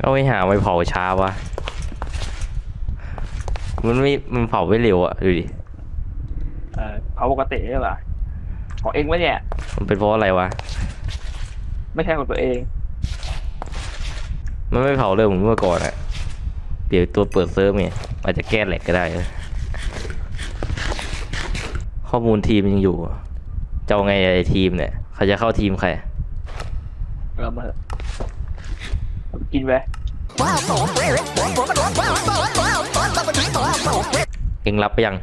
เอาไปหาไปเผาช้าวะ มันไม่ มันเผาไม่เร็วอะดูดิ เออเผาปกติใช่ป่ะของเองวะเนี่ย มันเป็นเพราะอะไรวะ ไม่ใช่ของตัวเอง มันไม่เผาเร็วเหมือนเมื่อก่อนอะเดี๋ยวตัวเปิดเซิร์ฟเนี่ยอาจจะแก้แหลกก็ได้นะข้อมูลทีมยังอยู่อะจะเอาไงไอ้ทีมเนี่ยเขาจะเข้าทีมใคร เรามาเถอะกินไป เองรับไปยัง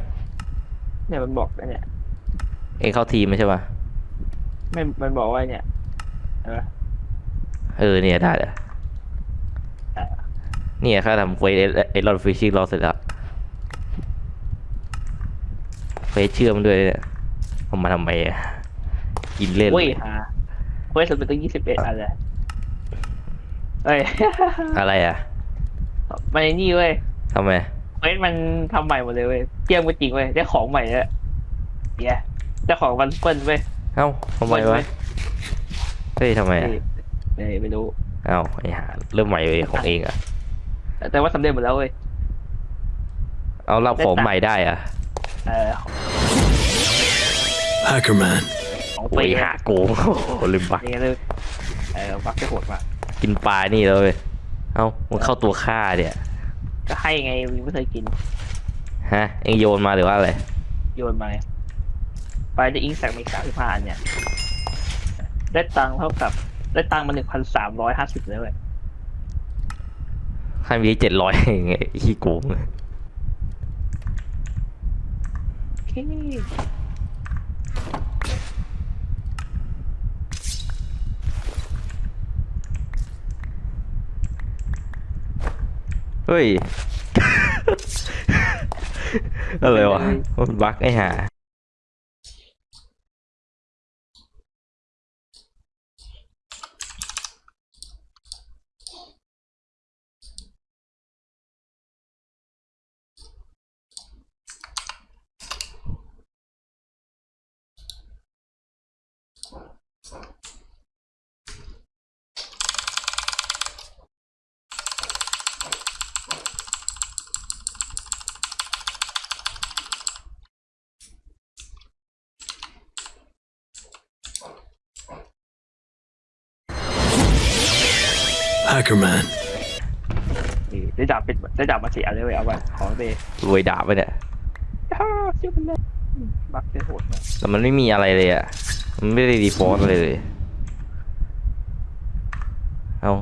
เนี่ยมันบอกนะเนี่ย เองเข้าทีมไม่ใช่ปะไม่ มันบอกว่าเนี่ย เออ เออเนี่ยได้เลยเนี่ยข้าทำเควสไอรอนฟิชชิ่งรอเสร็จแล้วเควสเชื่อมด้วยเนี่ยเอามาทำไมอะกินเล่นเว้ยเลยฮะเว้ยสุดเป็นตั้งยี่สิบเอ็ดอันเลย เอ้ย อะไรอะมันไอ้นี่เว้ยทำไมเว้ยมันทำใหม่หมดเลยเว้ยเกี่ยมก็จริงเว้ยได้ของใหม่แล้วเย้เจ้าของวันเปิ้ลเว้ยเอ้าทำไมวะเฮ้ยทำไมอะเอ้ยไม่รู้เอ้าไอหาเริ่มใหม่เลยของเองอะแต่แต่ว่าสำเร็จหมดแล้วเว้ยเอารับของใหม่ได้อะเออ Hackerman. ของโอ้ปียหาโกงโอ้โหลืมบักนี่เลยเออบักจะโหดมาก กินปลานี่แล้วเว้ยเอ้ามันเข้าตัวฆ่าเนี่ยก็ให้ไงมึงไม่เคยกิน ฮะ เองโยนมาหรือว่าอะไร โยนมาไปได้อิงแสกมีสามสิบห้าอันเนี่ย ได้ตังค์เท่ากับ ได้ตังค์มาหนึ่งพันสามร้อยห้าสิบเลยเว้ยให้มีเจ็ดร้อยไงขี้โกงโอเค เฮ้ย อะไรวะมันบักไอ้ห่า Hackerman. นี่ได้ดาบเป็นได้ดาบมาสี่อันเลยเว้ยเอาไปของเบย์รวยดาบไปเนี่ยฮ่าเชื่อมันเลยบักจะโหดมากแต่มันไม่มีอะไรเลยอะ มันไม่ได้ดีฟอลต์เลยเลย เอา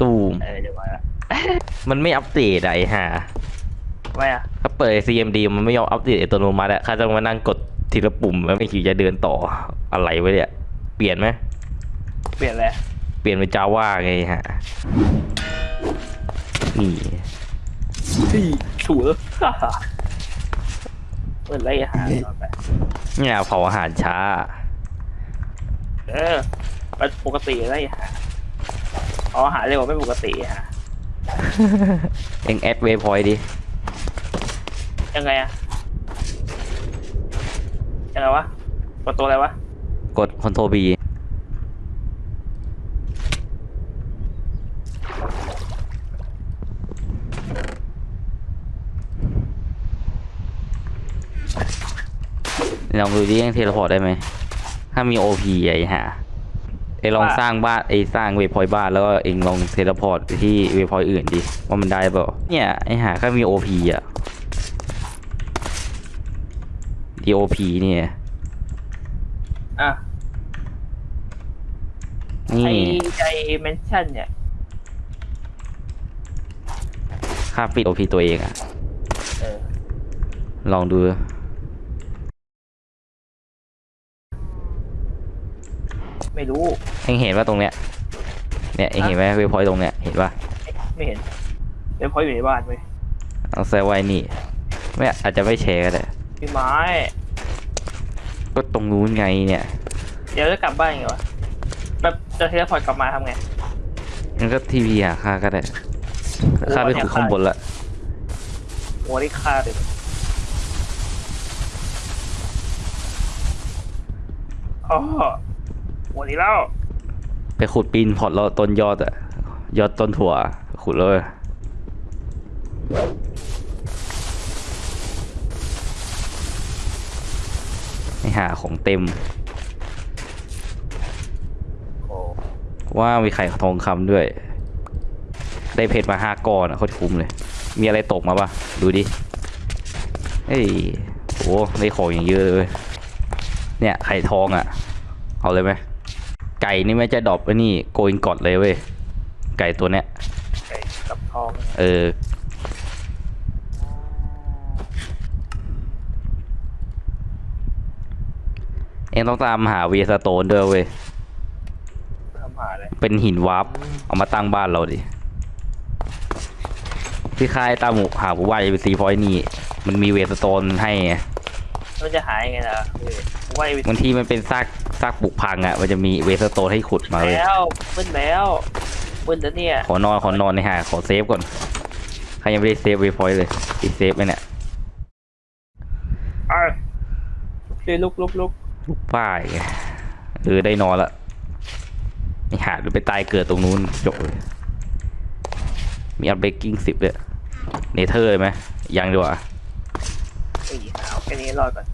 ตูมเออเดี๋ยวมามันไม่อัปเดตอะไอ้ห่าไม่อะถ้าเปิด CMD มันไม่ยอมอัปเดตอัตโนมัติอะข้าจะมานั่งกดทีละปุ่มแล้วไม่คิดจะเดินต่ออะไรวะเนี่ย เปลี่ยนไหม เปลี่ยนเลยเปลี่ยนเป็นจาว่าไงฮะ นี่ที่ถูกฮ่าฮ่าเปิดไล่อาหารก่อนไปเนี่ยเผาอาหารช้า เออมันปกติไล่อาหารเอาอาหารเร็วกว่าไม่ปกติฮะเอ็งแอดเวพอยดิยังไงอะยังไงวะ กดตัวอะไรวะ กด Control B ลองดูดิยัง teleport ได้ไหม ถ้ามี OP ไอ้ห่าไอ้ลองสร้างบ้านไอ้สร้างเวพอยบ้านแล้วก็เองลอง teleport ไปที่ waypoint อื่นดิว่ามันได้เปล่าเนี่ยไอ้ห่าแค่มีโอพีอะดีโอพีเนี่ยอะนี่ไอใจเมนชั่นเนี่ยค่าปิดโอพีตัวเองอะเออลองดู ไม่รู้ เองเห็นว่าตรงเนี้ย เนี่ยเองเห็นไหมเวพอยตรงเนี้ย เห็นปะไม่เห็นเป็นเพราะอยู่ในบ้านเว้ยเอาแซวไว้นี่ ไม่อาจจะไม่แชร์ก็ได้พี่ไม้ ก็ตรงนู้นไงเนี่ย เดี๋ยวจะกลับบ้านไงวะ แบบจะเทเลพอร์ตกลับมาทำไงมันก็ทีวีหาค่าก็ได้ค่าไปขุดข้างบนละโอ้ได้ค่าเลยอ๋อ โหนี้แล้ว ไปขุดปีนพอร์ตแล้วต้นยอดอะยอดต้นถั่ว ขุดเลยไม่หาของเต็มโอ้ว่ามีไข่ทองคำด้วย ได้เพชรมาห้าก้อนอะโคตรคุ้มเลย มีอะไรตกมาปะดูดิเฮ้ยโอ้ได้ของอย่างเยอะเลยเว้ยเนี่ยไข่ทองอะ่ะ เอาเลยไหม ไก่นี่ไม่จะ drop ไอ้นี่ gold ingot เลยเว้ย ไก่ตัวเนี้ย ไก่กับทองเออ เองต้องตามหา waystone ด้วยเว้ย ทำหาเลยเป็นหิน warp เอามาตั้งบ้านเราดิที่ค่ายตามหมู่หาหมู่บ้านเอซีพอยนี่ มันมีเวสโตนให้ไง มันจะหายยังไงล่ะเออว่า ไอ้บางทีมันเป็นซากซากปลูกพังอะ่ะ มันจะมีเวสโตนให้ขุดมาเลยแล้วมึนแล้วมึนแล้วเนี่ย ขอนอนขอนอนในหาขอเซฟก่อนใครยังไม่ได้เซฟเวพอยต์เลยอีเซฟไหมเนี่ยอะเดี๋ยวลุกลุกลุกลูกป้ายไงเออได้นอนละไม่หาหรือไปตายเกิดตรงนู้นจบเลยมีอัพเบกกิ้งสิบเลยเนเธอร์เลยไหมยังดีกว่าไอ้หาวแค่นี้รอดก่อน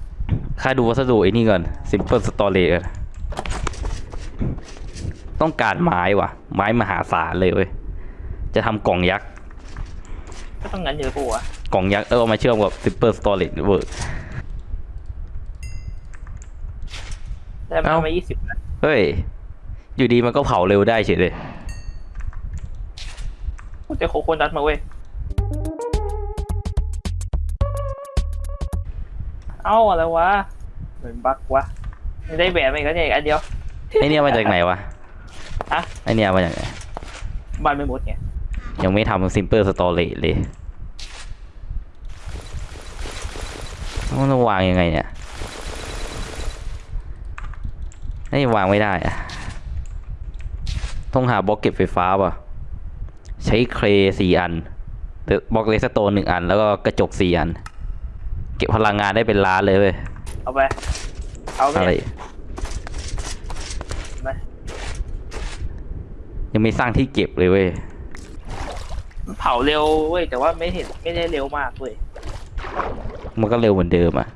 ค่าดูวัสดุไอ้นี่ก่อน simple storage ก่อนต้องการไม้ว่ะ ไม้มหาศาลเลยเว้ย จะทำกล่องยักษ์ ก็ต้องงั้นเยอะปะวะกล่องยักษ์เออเอามาเชื่อมกับ simple storage เวิร์กได้มาเอ้ามายี่สิบนะเฮ้ย อยู่ดีมันก็เผาเร็วได้เฉยเลย กูเจอโคโคนัทมาเว้ย เอ้าอะไรวะเหมือนบั๊กวะไม่ได้แหวนมาอีกแล้วเนี่ยอีกอันเดียวไอเนี่ยมาจากไหนวะฮะไอเนี่ยมาจากไหนบ้านไม่หมดไงยังไม่ทำ simple storage เลยมันจะวางยังไงเนี่ยนี่วางไม่ได้อะต้องหาบล็อกเก็บไฟฟ้าป่ะ ใช้เครสี่อันหรือบล็อก redstone หนึ่งอัน แล้วก็กระจกสี่อัน เก็บพลังงานได้เป็นล้านเลยเว้ยเอาไป เอาไปอะไรไหมยังไม่สร้างที่เก็บเลยเว้ยมันเผาเร็วเว้ยแต่ว่าไม่เห็นไม่ได้เร็วมากเว้ยมันก็เร็วเหมือนเดิมอะ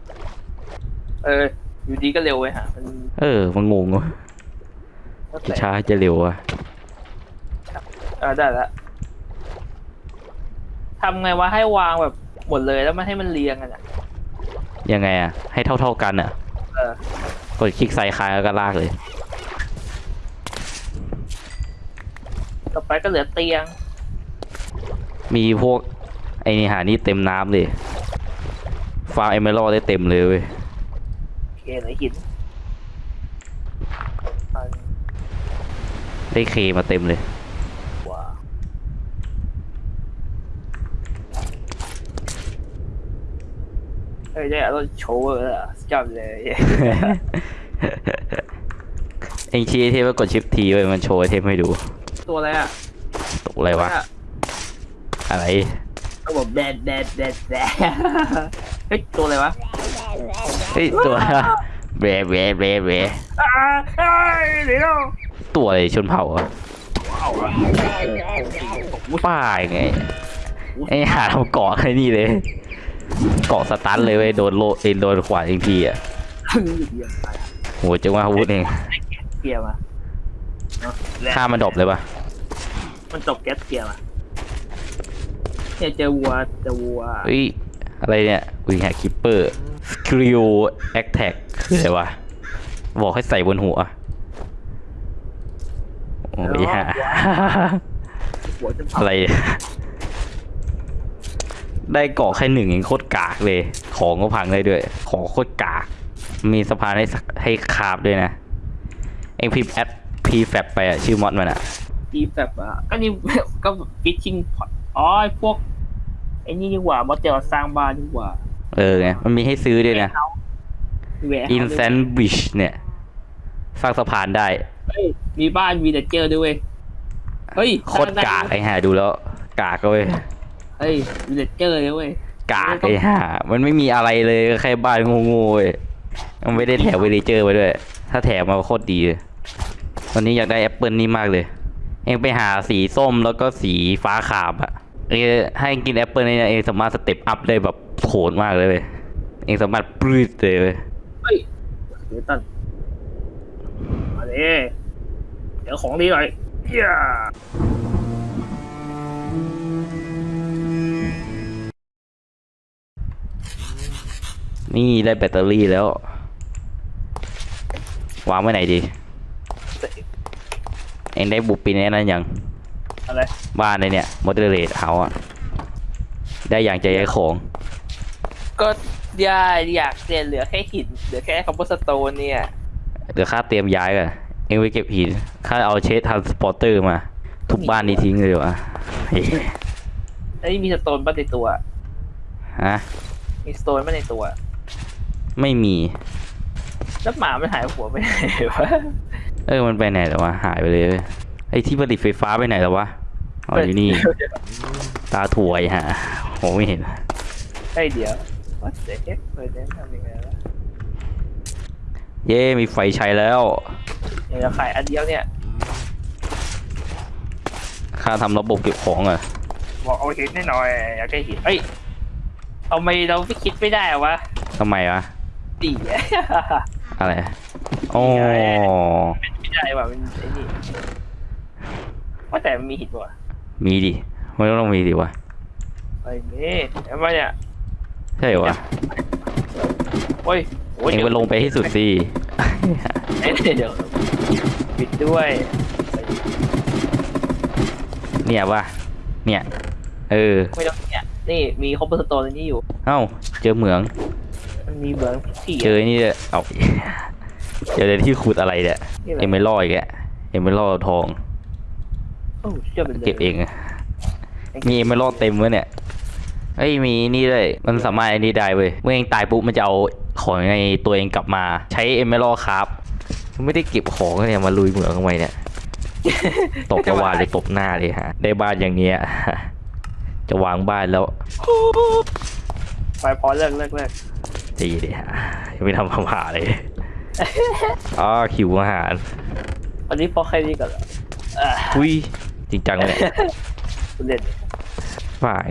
เออ อยู่ดีก็เร็วเว้ยฮะมันเออ มันงงวะแล้วจะแต่ช้าจะเร็วอะเออได้ละทำไงวะให้วางแบบหมดเลยแล้วมันให้มันเรียงกันอะ ยังไงอะให้เท่าเท่าๆกันอะเออกดคลิกซ้ายค้างแล้วก็ลากเลย ต่อไปก็เหลือเตียง มีพวก ไอ้นี่หานี่เต็มน้ำเลยฟาร์มเอเมอรัลได้เต็มเลยเว้ยโอเคเหลือหินอันได้เคมาเต็มเลย กว่า เอ้ยได้รถโชว์เลยอะจำเลยเองชี้ไอเทมว่ากดชิปทีเว้ยมันโชว์ไอเทมให้ดู ตัวอะไรอะตกอะไรวะ อะไร ก็บอกแดดแดดแดดแดดเฮ้ยตัวอะไรวะเฮ้ยตัวแบะแบะแบะแบะอ้าเฮ้ยเดี๋ยวตัวอะไรชนเผ่าอะป้ายไงไอ้หาทำเกาะไอ้นี่เลย เกาะสตันเลยเว้ยโดนโลเอยโดนขวานอีกทีอะเกียร์มาโหจังว่าอาวุธเองเกียร์มาเนอะและฆ่ามันดรอปเลยปะมันจบแก๊สเกียร์มาเนี่ยเจอวัวเจอวัวเฮ้ยอะไรเนี่ยวิงแฮกคิปเปอร์สกิลแอคแท็กคืออะไรวะบอกให้ใส่บนหัวโอ้ยฮะ หัวจนเผาอะไร ได้เกาะแค่หนึ่งเองโคตรกากเลย ของก็พังได้ด้วย ของโคตรกาก มีสะพานให้สักให้คาบด้วยนะ เองพิมพ์แอดพีแฟไปอะชื่อมอดมันอะอีแบบอะก็นี่ก็ฟิชชิงพอตอ๋อไอ้พวกไอ้นี่ดีกว่ามอเตลสร้างบ้านดีกว่า เออไงมันมีให้ซื้อด้วยนะแหวะอินเซนบิชเนี่ยสร้างสะพานได้เฮ้ยมีบ้านวีเดเจอร์ด้วยเวยเฮ้ยโคตรกากไอ้ห่าดูแล้ว กากก็เว้ย เฮ้ยวีเดเจอร์เลยเว้ยกากไอ้ห่ามันไม่มีอะไรเลยก็แค่บ้านโง่ๆเว้ยมันไม่ได้แถม villager ไปด้วย ถ้าแถมมาโคตรดีเลยวันนี้อยากได้แอปเปิลนี่มากเลย เองไปหาสีส้มแล้วก็สีฟ้าขาวอะเองให้กินแอปเปิลเนี่ยเองสามารถ step up ได้แบบโหดมากเลยเว้ยเองสามารถปลื้ดเลยเว้ยเฮ้ยเดี๋ยวตันมาดิเดี๋ยวของดีหน่อยเหี้ย นี่ได้แบตเตอรี่แล้ว วางไว้ไหนดี เองได้บุปปินไอ้นั้นยัง อะไร บ้านในเนี่ยมอเตอร์เรทเฮาอะได้อย่างใจไอ้ของ ก็อยาอยากเรียนเหลือแค่หิน เหลือแค่คอมโพสโตนเนี่ย เดี๋ยวข้าเตรียมย้ายก่อน เองไปเก็บหิน ข้าเอาเชสทันสปอร์เตอร์มา ทุบบ้านนี้ทิ้งเลยวะเฮ้ยไอ้ยมีสโตนบ้านในตัว ฮะ มีสโตนบ้านในตัว ไม่มี แล้วหมามันหายหัวไปไหนวะเออมันไปไหนแล้ววะหายไปเลยเว้ยไอ้ที่ผลิตไฟฟ้าไปไหนแล้ววะอ๋ออยู่นี่ ตาถวยฮะโหไม่เห็นไอ้ยเดี๋ยวว่าเด็กเปิดเน้นทำยังไงวะเย้มีไฟใช้แล้วเดี๋ยวจะขายอันเดียวเนี่ยข้าทำระบบเก็บของอะบอกเอาหินให้หน่อยอยากได้หินเอ้ยเอาไม่เราไม่คิดไม่ได้วะทำไมวะ ดีอะไรโอ้ไม่ได้ว่ะมันไอ้นี่ว่าแต่มันมีหินป่ะมีดิไม่ต้องมีดิวะไอ้นี่เห็นไหมเนี่ยใช่เหรอวะโอ้ยโอ้ยเองไปลงไปให้สุดสิเอ้ยเดี๋ยวปิดด้วยเนี่ยปะเนี่ย เออไม่ต้องเนี่ยนี่มีคอมโพสโตนอันนี้อยู่ เอ้า เจอเหมือง มันมีเหมืองที่เจอไอ้นี่เลยเอาเจอในที่ขุดอะไรเนี่ยนี่แหละเอ็มไม่รออีกแกเอ็มไม่รอทองโอ้เชื่อเป็นเลยเก็บเองอะมีเอ็มไม่รอเต็มวะเนี่ยเอ้ยมีนี่ด้วยมันสามารถไอ้นี่ได้เว้ยเมื่อเองตายปุ๊บมันจะเอาของในตัวเองกลับมา ใช้เอ็มไม่รอครับไม่ได้เก็บของเนี่ยมาลุยเหมืองทำไมเนี่ยตบจะวาดเลยตบหน้าเลยฮะ ได้บ้านอย่างเนี้ยจะวางบ้านแล้ว ไปพอเลิกเลิกเลิก ดีเลยฮะยังไม่ทำอาหารเลยอ๋อคิวอาหารวันนี้พอแค่นี้ก่อนเหรออ่าอุ้ยจริงจังเลยเล่นฝ่าย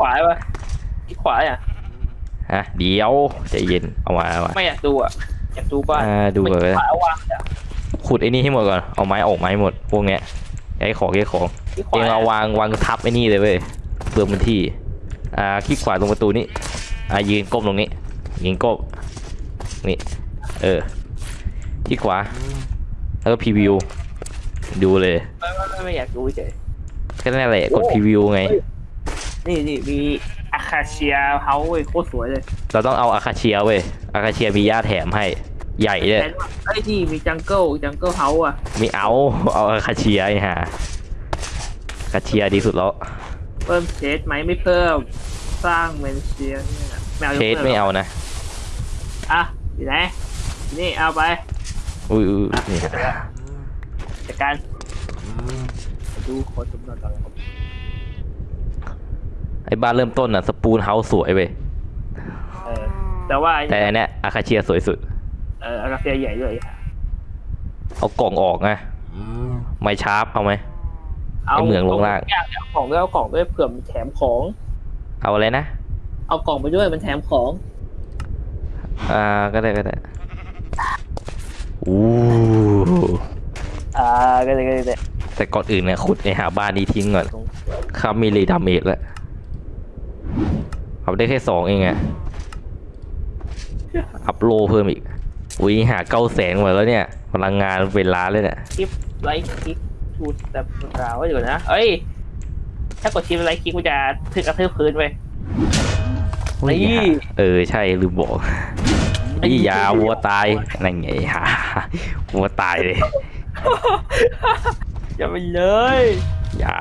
ขวาปะที่ขวาอะฮะเดี๋ยวใจเย็นเอามาเอามาไม่อยากดูอะอยากดูบ้านอ่าดูก่อนเลยขวาวางอะขุดไอ้นี่ให้หมดก่อนเอาไม้ออกไม้หมดพวกเนี้ยไอ้ของไอ้ของที่ขเอวางเอาวางวางทับไอ้นี่เลยเว้ยเปลืองพื้นที่อ่าคลิกขวาตรงประตูนี้อ่ายืนก้มตรงนี้ ยืนก้มนี่ เออคลิกขวา แล้วก็ preview ดูเลย ไม่ไม่ไม่ไม่อยากดูเฉยแค่นั้นแหละกด preview ไง นี่นี่มี acacia house เว้ยโคตรสวยเลย เราต้องเอา acacia เว้ย acacia มีหญ้าแถมให้ ใหญ่เลยแทนว่าไอ้ยนี่มี jungle jungle house อะ มีเอา เอาอาคาเชียไอ้ห่าอาคาเชียดีสุดแล้ว เพิ่มเชดไหมไม่เพิ่ม สร้างเมนเชียเนี่ยไม่เอายกเชดลิกไม่เอานะ อะอยู่ไหนนี่เอาไปอุ้ยอุ้ยนี่จัดการดูขอสำรวจก่อนนะครับไอ้บ้านเริ่มต้นอะสปูนเฮาส์สวยเว้ยเออแต่ว่าแต่อันเนี้ยอาคาเชียสวยสุดเอออาคาเชียใหญ่ด้วยเอากล่องออกไงไม้ชาร์ปเอาไหมเอาไอ้เหมืองลงล่างเอาของด้วยเอากล่องด้วยเผื่อมันแถมของ เอาอะไรนะ เอากล่องไปด้วยมันแถมของ อ่าก็ได้ก็ได้อู้อ่าก็เลยก็เลยก็เลยแต่ก่อนอื่นเนี่ยขุดไอหาบ้านนี้ทิ้งก่อนครับมีรีดาเมจแล้วเอาได้แค่สองเองอะอัพโหลเพิ่มอีกอุ้ยหาเก้าแสนหมดแล้วเนี่ย พลังงานเป็นล้านเลยเนี่ยคลิปไลค์คลิกชูแต่กล่าวไว้อยู่นะ เอ้ย ถ้ากดชิปไลค์คลิกกูจะถึกกระทืบพื้นไปอุ้ยนี่หาเออ ใช่ลืมบอกไอ้นี่ยาวัวตายนั่นไงฮะวัวตายเลย อย่าไปเลยยา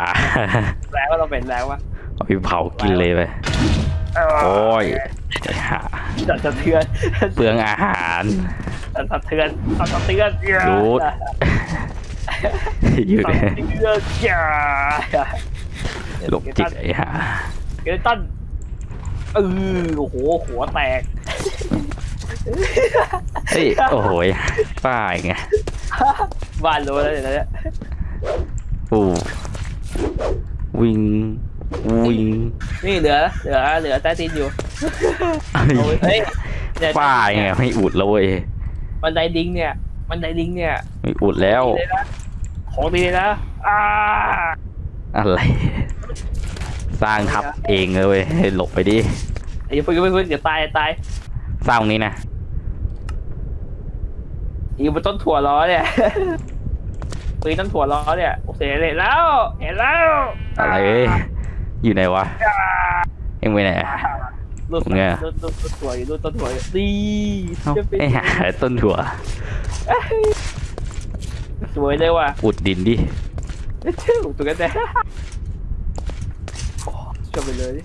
แล้วว่าเราเป็นแล้ววะเอาไปเผากินเลยไปโอ้ยหาสั่นสะเทือนเปลืองอาหารสั่นสะเทือนสั่นสะเทือนหยุดอยู่สั่นเนี่ยสะเทือนอย่าหลบจิตไอ้ห่าเกลตันเออโอ้โหหัวแตก เฮ้ย โอ้โหยป้าไงบ้านรู้แล้วเดี๋ยวนี้โอ้วิ่งวิ่งนี่เหลือเหลือเหลือใต้ตีนอยู่เอาไว้เฮ้ยเนี่ยป้าไงไม่อุดแล้วเว้ยบันไดดิงเนี่ยบันไดดิงเนี่ยไม่อุดแล้ว ดีเลยนะของดีเลยนะอ่าอะไร สร้างทับเองเลยเว้ยให้หลบไปดิไอ้พึ่งพึ่งพึ่งเดี๋ยวตายตายสร้างตรงนี้นะ อยู่บนต้นถั่วล้อเนี่ยปืนต้นถั่วล้อเนี่ยโอเคเห็นแล้ว เห็นแล้วอะไรเอ้ยอยู่ไหนวะเอ็งไปไหนรูดไงรูดรูดรูดถั่วอยู่รูดต้นถั่วอยู่ดีเอ้าจะเป็นไอ้หาต้นถั่วสวยเลยว่ะอุดดินดิชื่อตัวกันแน่โอ้ชอบไปเลย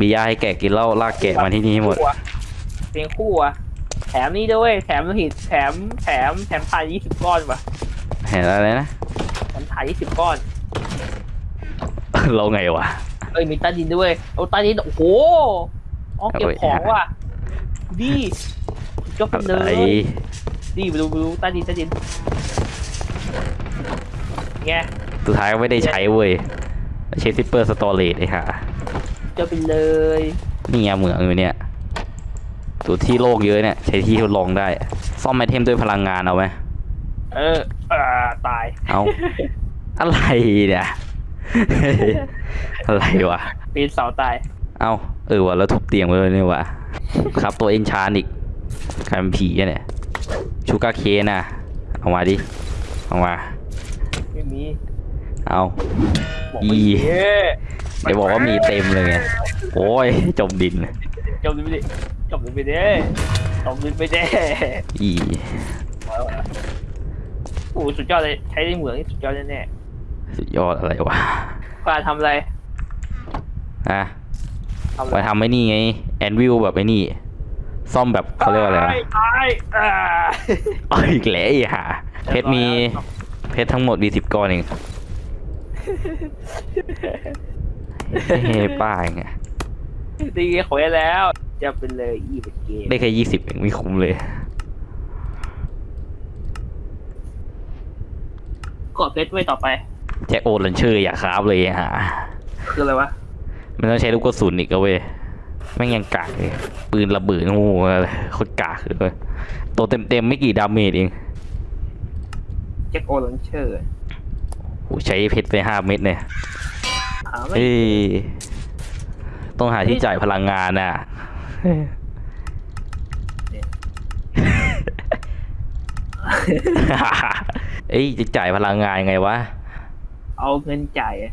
มียาให้แกะกินเหล้าลากแกะมาที่นี่ให้หมดเพลงคู่อะ แถมนี่ด้วยแถมโลหิตแถมแถมแถมถ่ายยี่สิบก้อนว่ะเห็นอะไรนะแถมถ่ายยี่สิบก้อน เราไงวะเอ้ยมีใต้ดินด้วยเอาใต้ดินโอ้โหอ๋อเก็บเอาไว้ของว่ะดีก็เป็นเลอะไรยดีไปดูไปดูใต้ดินใต้ดินไงสุดท้ายก็ไม่ได้ใช้เว้ยใช้ซิปเปอร์สตอเรจไอ้ห่าจะไปเลยนี่ไงเหมืองอยู่เนี่ย ตัวที่โลกเยอะเนี่ย ใช้ที่ทดลองได้ ซ่อมไอเทมด้วยพลังงานเอาไหมเอออ่าตาย เอาอะไรเนี่ย อะไรวะ ปีนเสาตาย เอาเออวะแล้วทุบเตียงไว้เลยนี่วะครับตัวเอ็นชานอีกใครเป็นผีอะเนี่ยชูการ์เคนน่ะเอามาดิ เอามา ไม่มี เอาบอกไม่อีมี เดี๋ยวบอกว่ามีเต็มเลยไง โอ้ย จมดิน จมดินไปดิจมดินไปดิจมดินไปดิอีโอ้โหสุดยอดเลยใช้ในเหมืองนี่สุดยอดแน่สุดยอดอะไรวะๆการทำอะไรฮะทำอะไรมาทำไอ้นี่ไงแอนวิลแบบไอ้นี่ ซ่อมแบบเขาเรียกว่าอะไรวะตายตายอ่าเอาอีกแล้วไอ้ห่าเพชรมีเพชรทั้งหมดมีสิบก้อนเองเฮ้ป้าไง ดีขอยแล้ว จะเป็นเลยอีเป็นเกมได้แค่ยี่สิบเองไม่คุ้มเลยกดเพชรไว้ต่อไป แจ็คโอลันเชอร์อยากคราบเลยไอ้ห่าคืออะไรวะ มันต้องใช้ลูกกระสุนอีกอะเว้ยแม่งยังกากเลย ปืนระเบิดโอ้โหอะไรโคตรกากเลยตัวเต็มๆไม่กี่ damage เอง Jack o'launcherโหใช้เพชรไปห้าเม็ดเนี่ยหาไม่เอ้ย ต้องหาที่จ่ายพลังงานน่ะ เอ้ยจะจ่ายพลังงานไงวะ เอาเงินจ่ายอะ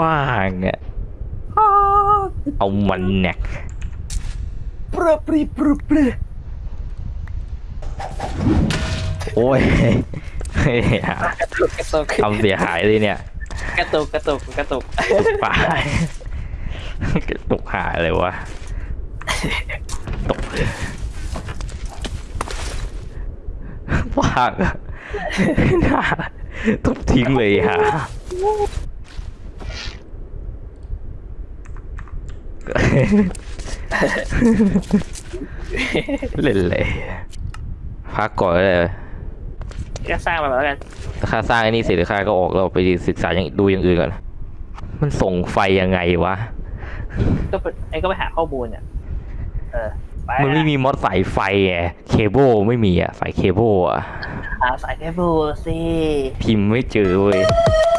ป้างเนี่ย เอามันเนี่ยปรึบปรีปรึบปรึโอ้ยเฮ้ยกระตุกกระตุกทำเสียหายเลยเนี่ย กระตุกกระตุกกระตุกป้า ตกหายเลยวะตกป้างอะน่าทุบทิ้งเลยฮะเล่นเลยพักก่อนเลยก็สร้างมาแล้วกันค่าสร้างไอ้นี่เสร็จค่าก็ออกเราไปศึกษาอย่างดูอย่างอื่นก่อน มันส่งไฟยังไงวะ ก็ไปไอ้ก็ไปหาข้อมูลเนี่ยเออไปมันไม่นะมีมอดสายไฟไงเคเบิลไม่มีอะสายเคเบิลอะหาสายเคเบิลสิพิมพ์ไม่เจอเว้ย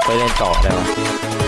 ไปเล่นต่อได้ปะ